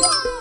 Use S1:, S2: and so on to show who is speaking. S1: Whoa!